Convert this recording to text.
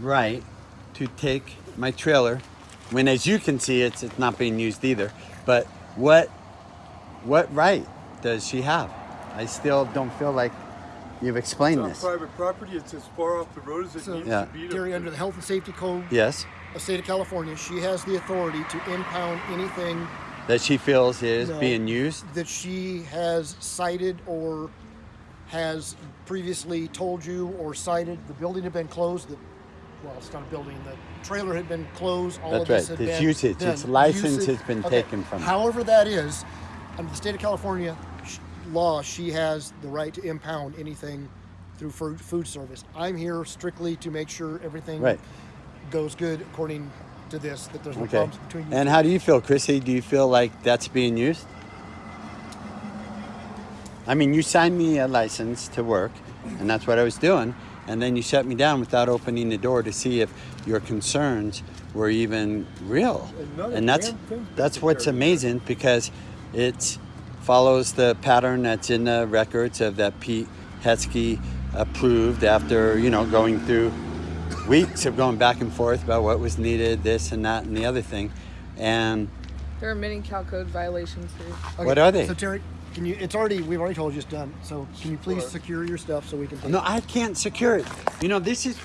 right to take my trailer when, as you can see, it's it's not being used either. But what what right does she have? I still don't feel like you've explained It's this. private property. It's as far off the road as it So- needs Yeah. to be. Gary, under the Health and Safety Code Yes, of State of California, she has the authority to impound anything that she feels is No. being used. that she has cited or has previously told you or cited. The building had been closed. The, well, it's not a building. The trailer had been closed. All That's of this right. had It's been usage. done. Its license Usage- has been okay. taken from. However, that is under the state of California law, she has the right to impound anything through food, food service. I'm here strictly to make sure everything Right. goes good according to this. That there's no Okay. problems between you. And how do you feel, Chrissy? Do you feel like that's being used? I mean, you signed me a license to work, and that's what I was doing. And then you shut me down without opening the door to see if your concerns were even real. And And that's damn thing's been that's what's taken care amazing because it follows the pattern that's in the records of that Pete Hetzke approved after you know going through weeks of going back and forth about what was needed, this and that and the other thing. And There are many Cal Code violations here. Okay, What are they? So Terry, can you? It's already. We've already told you it's done. So can you please secure your stuff so we can? Take no, I can't secure it. You know, this is